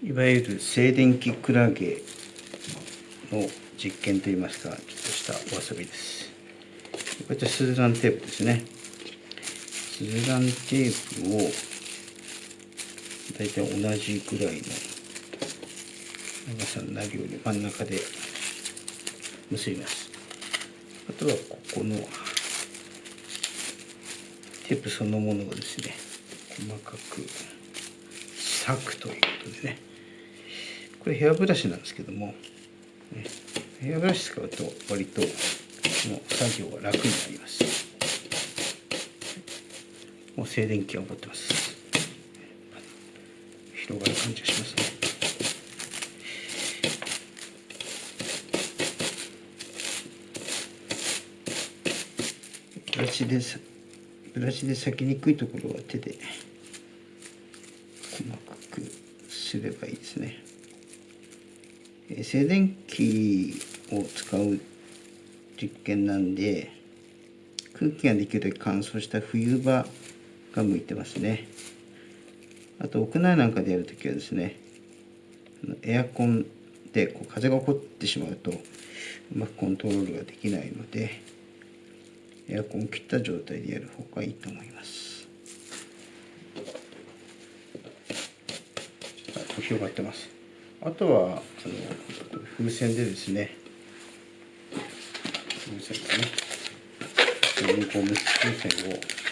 いわゆる静電気クラゲの実験といいますかちょっとしたお遊びです。こちらスズランテープですね。スズランテープを大体同じぐらいの長さのなるように真ん中で結びます。あとはここのテープそのものをですね細かく裂くということでね。これヘアブラシなんですけども、ね、ヘアブラシ使うと割とこの作業が楽になります。もう静電気が起こってます。広がる感じがしますね。ブラシでブラシで裂きにくいところは手で細かくすればいいですね。静電気を使う実験なんで空気ができるだけ乾燥した冬場が向いてますね。あと屋内なんかでやるときはですねエアコンでこう風が起こってしまうとうまくコントロールができないのでエアコンを切った状態でやる方がいいと思います。広がってます。あとはあの風船でですね、風船ですね。風船を